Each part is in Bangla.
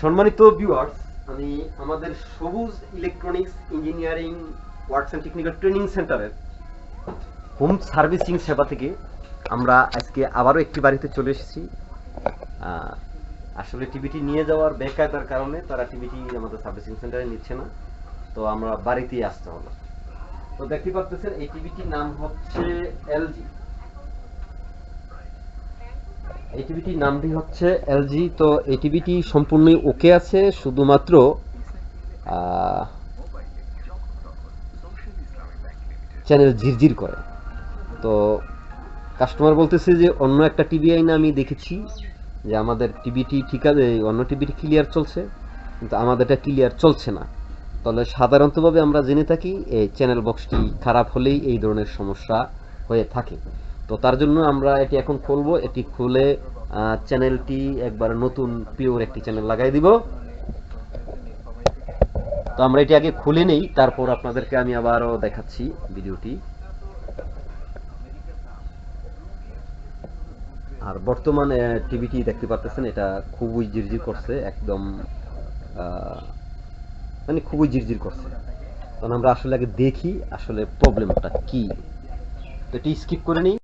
সম্মানিত ভিউয়ার্স আমি আমাদের Sabuj electronics engineering works and technical training সেন্টারের হোম সার্ভিসিং সেবা থেকে আমরা আজকে আবারও একটি বাড়িতে চলে এসেছি। আসলে টিভিটি নিয়ে যাওয়ার বেকায়দার কারণে তারা টিভিটি আমাদের সার্ভিসিং সেন্টারে নিচ্ছে না, তো আমরা বাড়িতেই আসতে হলো তো দেখতে পাচ্ছেন এই টিভিটির নাম হচ্ছে এলজি এই নামটি হচ্ছে এলজি তো এই সম্পূর্ণই ওকে আছে, শুধুমাত্র চ্যানেল ঝিরঝির করে। তো কাস্টমার বলতেছে যে, অন্য একটা টিভি আইনে আমি দেখেছি যে আমাদের টিভিটি ঠিক আছে অন্য টিভিটি ক্লিয়ার চলছে, কিন্তু আমাদেরটা ক্লিয়ার চলছে না। তাহলে সাধারণতভাবে আমরা জেনে থাকি, এই চ্যানেল বক্সটি খারাপ হলেই এই ধরনের সমস্যা হয়ে থাকে। তো তার জন্য আমরা এটি এখন খুলবো। এটি খুলে চ্যানেলটি একবার নতুন পিওর একটি চ্যানেল লাগাই দিব। তো আমরা এটি আগে খুলে নেই, তারপর আপনাদেরকে আমি আবারও দেখাচ্ছি ভিডিওটি। আর বর্তমানে টিভিটি দেখতে পাচ্ছেন এটা খুবই জিরজির করছে, একদম মানে খুবই জিরজির করছে। তখন আমরা আসলে আগে দেখি আসলে প্রবলেমটা কি। তো এটি স্কিপ করে নিই।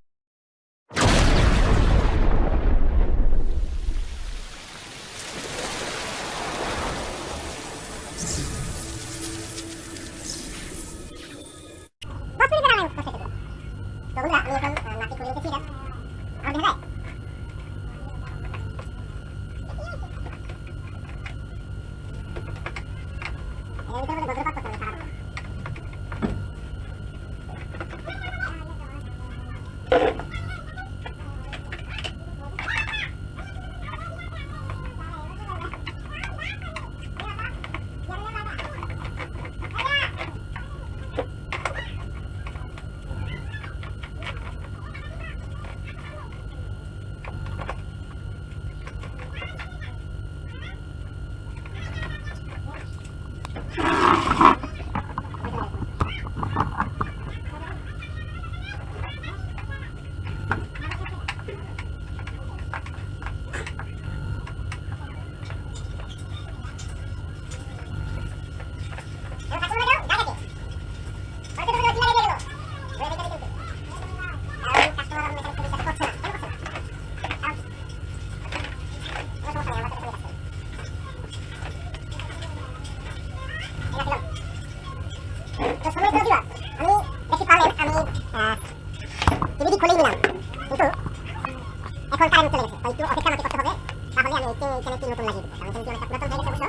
এখন কারেন্ট চলে গেছে। তো একটু অপেক্ষা করতে হবে। তাহলে আমি এই নতুন লাগিয়ে কারণ পুরাতন হয়ে গেছে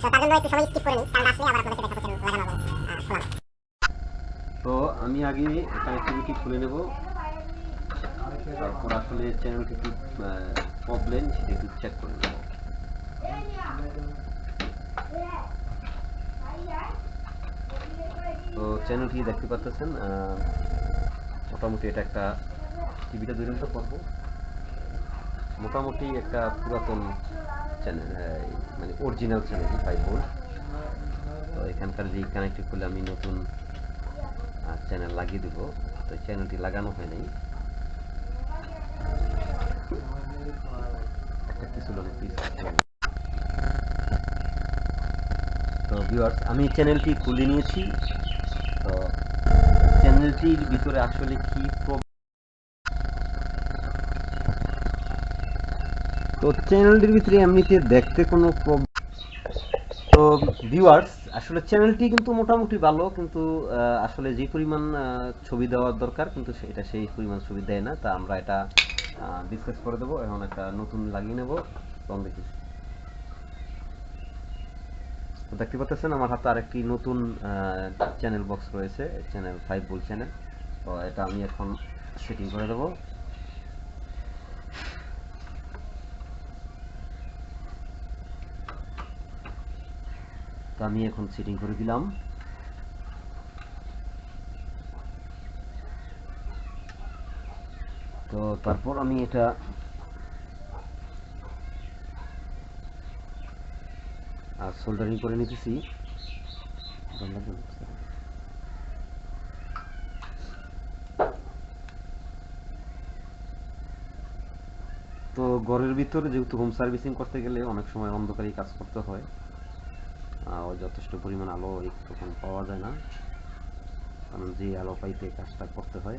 তো তার জন্য একটু সময় স্কিপ করে নিই। কারণ আসলে আবার দেখাবো লাগানো তো আমি আগে এখানে টিভিটি খুলে নেব। তারপর আসলে চ্যানেলটি কি প্রবলেম সেটা একটু চেক করে নেব। তো চ্যানেলটি দেখতে পাচ্ছেন মোটামুটি এটা একটা টিভিটা দুই তো করব মোটামুটি একটা পুরাতন চ্যানেল মানে অরিজিনাল চ্যানেল ফাইভ ভোল্ট তো এখানকার যে কানেক্টিভ করলে আমি নতুন চ্যানেল লাগিয়ে দেবো। তো চ্যানেলটি লাগানো হয় নাই। তো ভিউয়ার্স আমি চ্যানেলটি খুলে নিয়েছি। তো চ্যানেলটির ভিতরে আসলে কি প্রব- তো চ্যানেলটির ভিতরে এমনিতে দেখতে কোনো তো ভিউয়ার্স আসলে চ্যানেলটি কিন্তু মোটামুটি ভালো, কিন্তু আসলে যে পরিমাণ ছবি দেওয়ার দরকার, কিন্তু সেটা সেই পরিমাণ ছবি দেয় না। তা আমরা এটা ডিসকাস করে দেবো। এখন একটা নতুন লাগিয়ে নেব। এবং দেখি। দেখতে পাচ্ছেন, আমার হাতে আরেকটি নতুন চ্যানেল বক্স রয়েছে চ্যানেল ফাইভ বুল চ্যানেল তো এটা আমি এখন সেটিং করে দেবো। তো আমি এখন সেটিং করে দিলাম। তো তারপর আমি এটা আর সোল্ডারিং করে নিতেছি। তো ঘরের ভিতরে যেহেতু হোম সার্ভিসিং করতে গেলে অনেক সময় অন্ধকারেই কাজ করতে হয়। যথেষ্ট পরিমাণ আলো তখন পাওয়া যায় না। কারণ যে আলো পাইতে কাজটা করতে হয়।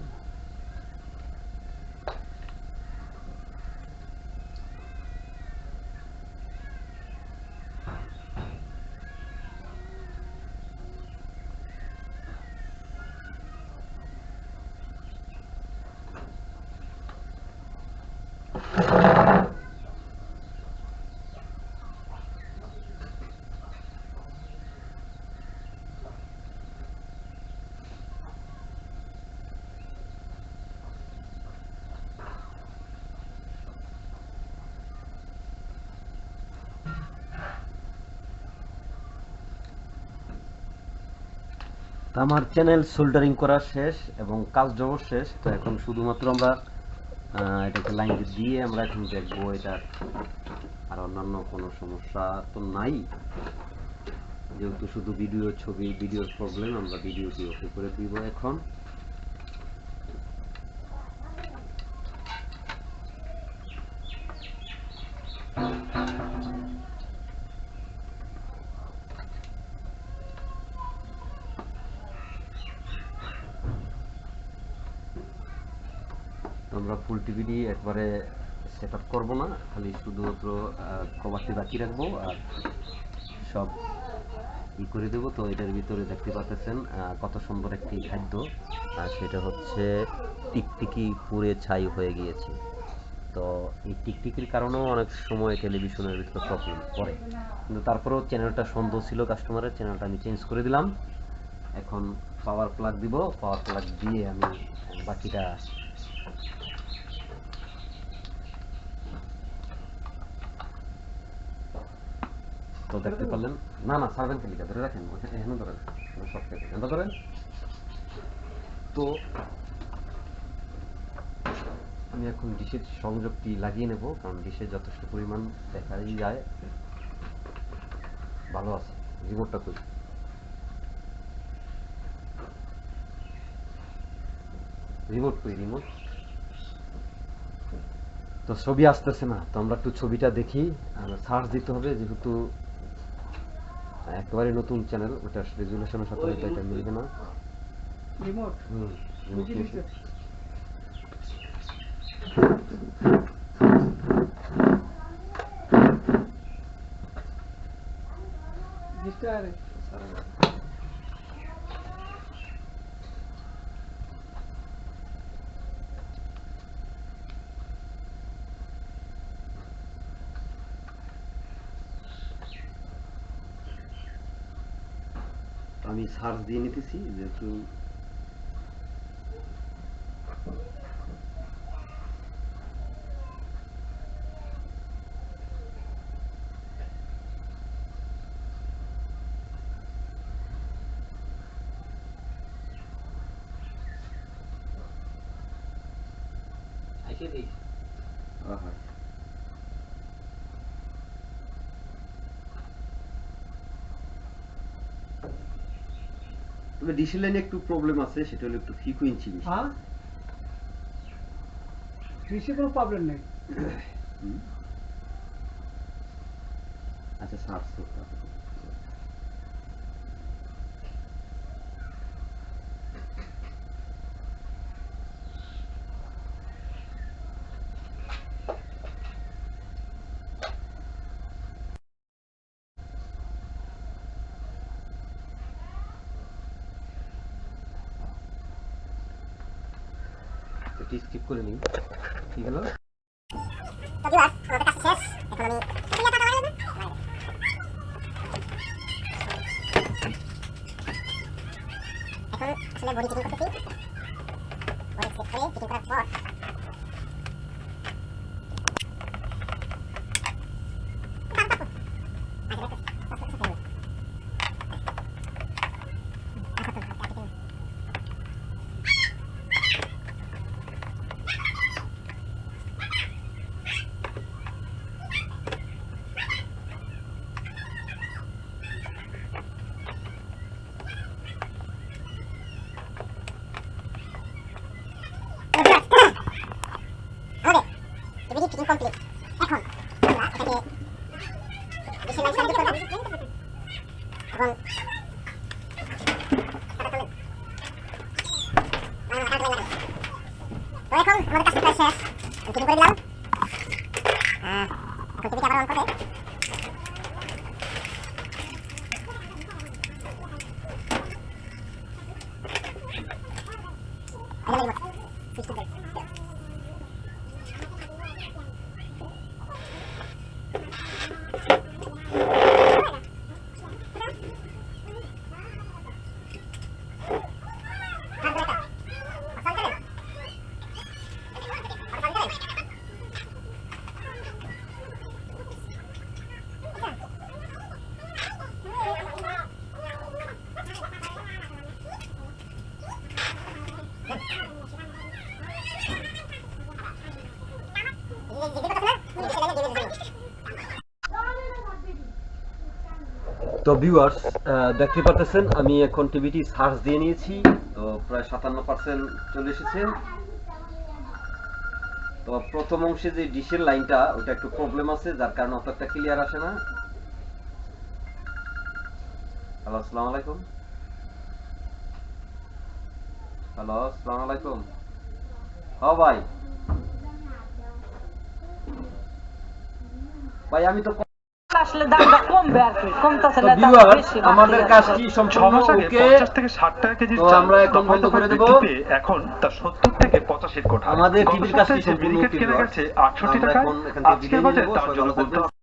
আমার চ্যানেল সোল্ডারিং করা শেষ এবং কাজ কাজটাও শেষ, তো এখন শুধুমাত্র আমরা এটাকে লাইন দিয়ে আমরা এখন দেখব এটার আর অন্যান্য কোনো সমস্যা তো নাই। যেহেতু শুধু ভিডিও ছবি ভিডিওর প্রবলেম আমরা ভিডিওটি ওকে করে দিব এখন। আমরা ফুল টিভিডি একবারে সেট আপ করব না, খালি শুধুমাত্র কভারটি বাকি রাখব আর সব ই করে দেবো। তো এটার ভিতরে দেখতে পাচ্ছেন কত সুন্দর একটি খাদ্য, আর সেটা হচ্ছে টিকটিকি পুড়ে ছাই হয়ে গিয়েছে। তো এই টিকটিকির কারণেও অনেক সময় টেলিভিশনের ভিতরে প্রবলেম পড়ে। কিন্তু তারপরেও চ্যানেলটা সন্দেহ ছিল কাস্টমারের চ্যানেলটা আমি চেঞ্জ করে দিলাম। এখন পাওয়ার প্লাগ দিব পাওয়ার প্লাগ দিয়ে আমি বাকিটা তো দেখতে পারলেন? না না সার্ভেন কেলিকা ধরে রাখেন এখানে ধরেন সব এখানে ধরেন। তো আমি এখন ডিশের সংযোগটি লাগিয়ে নেব কারণ ডিশে যথেষ্ট পরিমাণ দেখাই যায়। ভালো আছে রিমোটটা কই রিমোট কই রিমোট? তো ছবি আসতেছে না তো আমরা একটু ছবিটা দেখি সার্চ দিতে হবে যেহেতু একেবারে নতুন চ্যানেল ওটা রেজুলেশনের সাথে হয়তো এটা মিলবে না রিমোট হুম remote বুঝে নিয়েছি। নিচ্ছে। জিনিসটা আর আমি সার্চ দিয়ে নিতেছি যেহেতু আহা। তবে ডিসি লাইনে একটু প্রবলেম আছে সেটা হলো একটু ফ্রিকোয়েন্সি বেশি। হ্যাঁ? কৃষি কোনো প্রবলেম নেই। আচ্ছা সার্চ করতে স্কিপ করে নিই। ঠিক হলো? complete. তো ভিউয়ার্স দেখতে পাচ্ছেন আমি এখন টিভিটি সার্চ দিয়ে নিয়েছি, তো প্রায় সাতান্ন পার্সেন্ট চলে এসেছে। তো প্রথম অংশে যে ডিশের লাইনটা, ওটা একটু প্রবলেম আছে, যার কারণে অত একটা ক্লিয়ার আসে না। হ্যালো আসসালামু আলাইকুম। হ্যালো আসসালামু আলাইকুম। হ্যাঁ ভাই। ভাই, আমি তো আসলে দামটা কমবে আর কি কমতেছে না দাম বেশি আমাদের কাজটি সম্পূর্ণ ওকে? পঞ্চাশ থেকে ষাট টাকা কেজি চাল আমরা এখন বন্ধ করে দেবো। এখন তা সত্তর থেকে পঁচাশির কোঠা আমাদের টিভির কাজটি সম্পূর্ণ ওকে গেছে আটষট্টি টাকা আজকে বাজারে তার জন্য বলতে